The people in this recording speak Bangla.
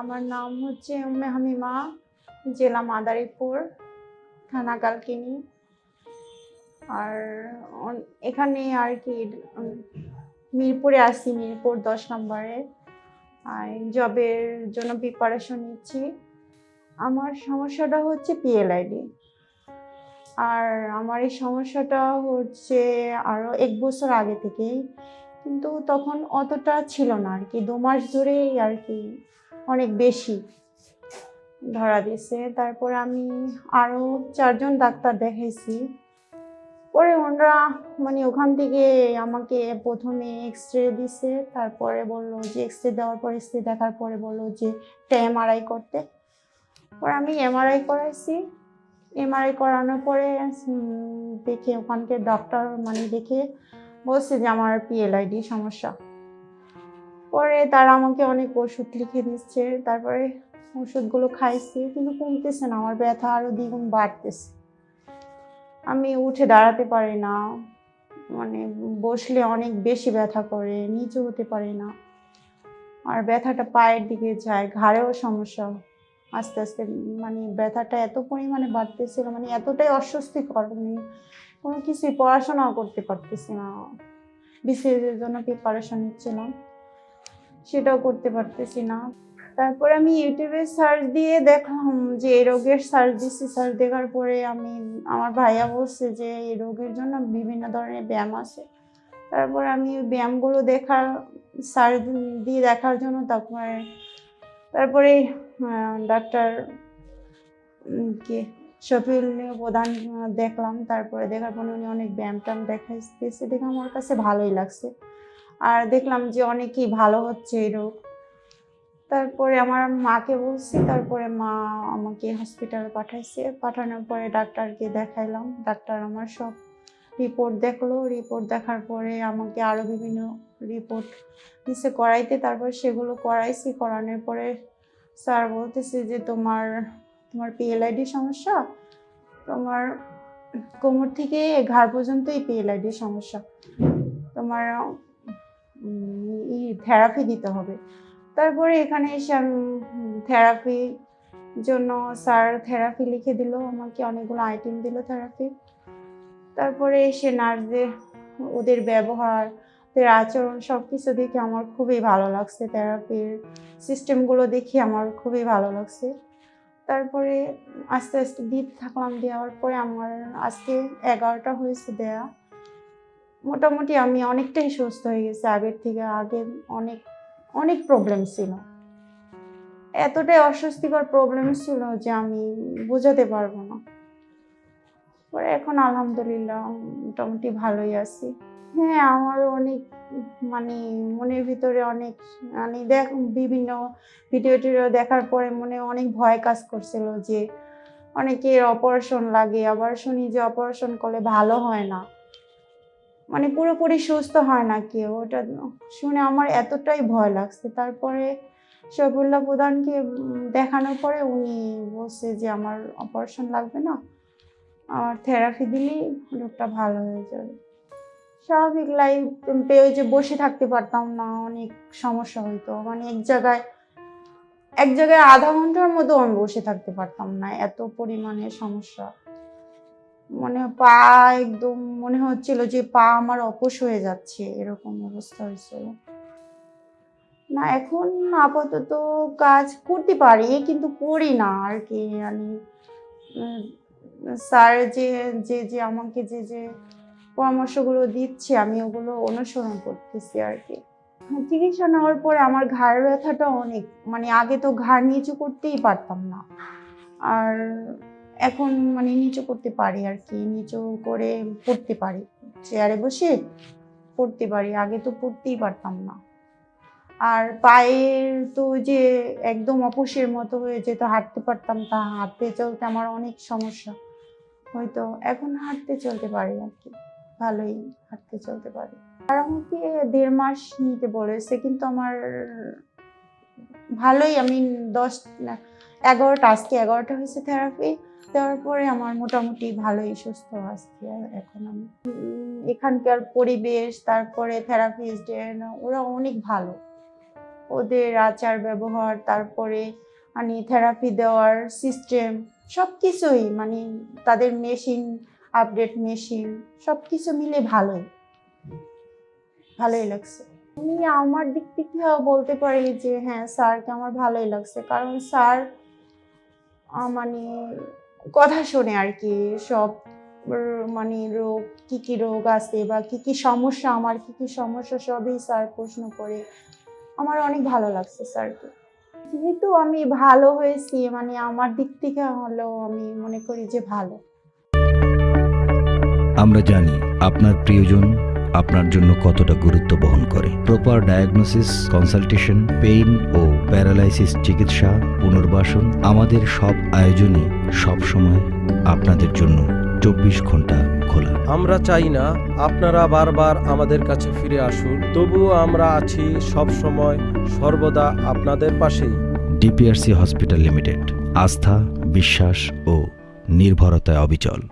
আমার নাম হচ্ছে উম্মে হামিমা, জেলা মাদারীপুর, থানা কালকিনি। আর এখানে আর কি মিরপুরে আসি মিরপুর দশ নম্বরে। আর জবের জন্য প্রিপারেশন নিচ্ছি। আমার সমস্যাটা হচ্ছে পিএলআইডি আর আমার এই সমস্যাটা হচ্ছে আরও এক বছর আগে থেকেই। কিন্তু তখন অতটা ছিল না আর কি, দু মাস ধরেই আর কি অনেক বেশি ধরা দিয়েছে তারপর আমি আরও চারজন ডাক্তার দেখাইছি। পরে ওনারা মানে ওখান থেকে আমাকে প্রথমে এক্স রে দিছে, তারপরে বলল যে এক্স রে দেওয়ার পর এক্স রে দেখার পরে বলল যে একটা এমআরআই করতে। পরে আমি এমআরআই করাইছি। এমআরআই করানোর পরে দেখে ওখানকে ডাক্তার মানে দেখে বলছে যে আমার পিএলআইডি সমস্যা। পরে তারা আমাকে অনেক ওষুধ লিখে দিচ্ছে, তারপরে ওষুধগুলো খাইছি, কিন্তু কমতেছে না, আমার ব্যথা আরও দ্বিগুণ বাড়তেছে। আমি উঠে দাঁড়াতে পারি না মানে বসলে অনেক বেশি ব্যথা করে, নিচু হতে পারি না। আর ব্যথাটা পায়ের দিকে যায়, ঘাড়েও সমস্যা। আস্তে আস্তে মানে ব্যথাটা এত পরিমাণে বাড়তেছিল মানে এতটাই অস্বস্তিকর মানে কোনো কিছুই পড়াশোনাও করতে পারতেছি না। বিসিএস এর জন্য প্রিপারেশন নিচ্ছিলাম সেটাও করতে পারতেছি না। তারপর আমি ইউটিউবে সার্চ দিয়ে দেখলাম যে এই রোগের সার্চ দিচ্ছি সার্চ দেখার পরে আমি, আমার ভাইয়া বলছে যে এই রোগের জন্য বিভিন্ন ধরনের ব্যায়াম আছে। তারপর আমি ওই ব্যায়ামগুলো দেখার সার্চ দিয়ে দেখার জন্য তারপরে তারপরে ডাক্তার কি শফিউল প্রধান দেখলাম। তারপরে দেখার পরে উনি অনেক ব্যায়াম ট্যাম দেখাইতেছে। দেখে আমার কাছে ভালোই লাগছে। আর দেখলাম যে অনেকই ভালো হচ্ছে এই রোগ তারপরে আমার মাকে বলছি, তারপরে মা আমাকে হসপিটালে পাঠাইছে। পাঠানোর পরে ডাক্তারকে দেখাইলাম। ডাক্তার আমার সব রিপোর্ট দেখল। রিপোর্ট দেখার পরে আমাকে আরও বিভিন্ন রিপোর্ট দিছে করাইতে। তারপর সেগুলো করাইছি। করানোর পরে স্যার বলতেছে যে তোমার তোমার পিএলআইডি সমস্যা? তোমার কোমর থেকে ঘাড় পর্যন্তই পিএলআইডি সমস্যা। তোমার থেরাপি দিতে হবে। তারপরে এখানে এসে আমি থেরাপি জন্য স্যার থেরাপি লিখে দিল, আমাকে অনেকগুলো আইটেম দিল থেরাপি তারপরে এসে নার্সদের, ওদের ব্যবহার, ওদের আচরণ সব কিছু দেখে আমার খুবই ভালো লাগছে। থেরাপির সিস্টেমগুলো দেখে আমার খুবই ভালো লাগছে। তারপরে আস্তে আস্তে দিতে থাকলাম, দেওয়ার পরে আমার আজকে এগারোটা হয়েছে দেয়া। মোটামুটি আমি অনেকটাই সুস্থ হয়ে গেছি। আগের থেকে আগে অনেক অনেক প্রবলেম ছিল। এতটাই অস্বস্তিকর প্রবলেম ছিল যে আমি বোঝাতে পারব না। পরে এখন আলহামদুলিল্লাহ মোটামুটি ভালোই আছি। হ্যাঁ আমারও অনেক মানে মনের ভিতরে অনেক মানে দেখ, বিভিন্ন ভিডিও টিডিও দেখার পরে মনে অনেক ভয় কাজ করছিল যে অনেকের অপারেশন লাগে। আবার শুনি যে অপারেশন করলে ভালো হয় না। মানে পুরোপুরি সুস্থ হয় না কেউ। ওটা শুনে আমার এতটাই ভয় লাগছে। তারপরে শফিউল্লাহ প্রধানকে দেখানোর পরে উনি বলছে যে, আমার অপারেশন লাগবে না। আমার থেরাপি দিলেই রোগটা ভালো হয়ে যাবে। স্বাভাবিক লাইফ পেয়ে যে বসে থাকতে পারতাম না, অনেক সমস্যা হইতো। মানে এক জায়গায় এক জায়গায় আধা ঘণ্টার মতো আমি বসে থাকতে পারতাম না, এত পরিমাণে সমস্যা। মনে পা একদম মনে হচ্ছিল যে পা আমার অপস হয়ে যাচ্ছে, এরকম অবস্থা হয়েছিল। না, এখন আপাতত কাজ করতে পারি, কিন্তু করি না আর কি। মানে স্যার যে যে যে আমাকে যে যে পরামর্শগুলো দিচ্ছে, আমি ওগুলো অনুসরণ করতেছি আর কি। চিকিৎসা নেওয়ার পরে আমার ঘাড় ব্যথাটা অনেক মানে আগে তো ঘাড় নিচু করতেই পারতাম না। আর এখন মানে নিচু করতে পারি আর কি, নিচু করে পড়তে পারি। চেয়ারে বসে পড়তে পারি, আগে তো পড়তেই পারতাম না। আর পায়ের তো যে একদম অপসের মতো হয়ে যেত, হাঁটতে পারতাম তা, হাঁটতে চলতে আমার অনেক সমস্যা। হয়তো এখন হাঁটতে চলতে পারি আর কি, ভালোই হাঁটতে চলতে পারি। আর আমাকে দেড় মাস নিতে বলেছে, কিন্তু আমার ভালোই আমি দশ এগারোটা, আজকে এগারোটা হয়েছে থেরাপি দেওয়ার পরে আমার মোটামুটি ভালোই সুস্থ আজকে এখন আমি। এখানকার পরিবেশ, তারপরে থেরাপিস্ট ওরা অনেক ভালো। ওদের আচার ব্যবহার, তারপরে মানে থেরাপি দেওয়ার সিস্টেম সব কিছুই মানে তাদের মেশিন আপডেট মেশিন সব কিছু মিলে ভালোই। ভালোই লাগছে। আমি আমার দিক থেকে বলতে পারি যে হ্যাঁ স্যারকে আমার ভালোই লাগছে। কারণ স্যার মানে কথা শোনে আর কি, সব মানে রোগ, কি কি রোগ আছে বা কি কি সমস্যা, আমার কি কি সমস্যা, সবই স্যার প্রশ্ন করে। আমার অনেক ভালো লাগছে স্যারকে যেহেতু আমি ভালো হয়েছি মানে আমার দিক থেকে হলো আমি মনে করি যে ভালো। আমরা জানি আপনার প্রিয়জন আপনার জন্য কতটা গুরুত্ব বহন করে। প্রপার ডায়াগনোসিস কনসালটেশন পেইন ও প্যারালাইসিস চিকিৎসা পুনর্বাসন আমাদের সব আয়োজনই সব সময় আপনাদের জন্য চব্বিশ ঘণ্টা খোলা। আমরা চাই না আপনারা বারবার আমাদের কাছে ফিরে আসুন তবুও আমরা আছি সব সময় সর্বদা আপনাদের পাশেই। ডিপিআরসি হসপিটাল লিমিটেড আস্থা বিশ্বাস ও নির্ভরতায় অবিচল।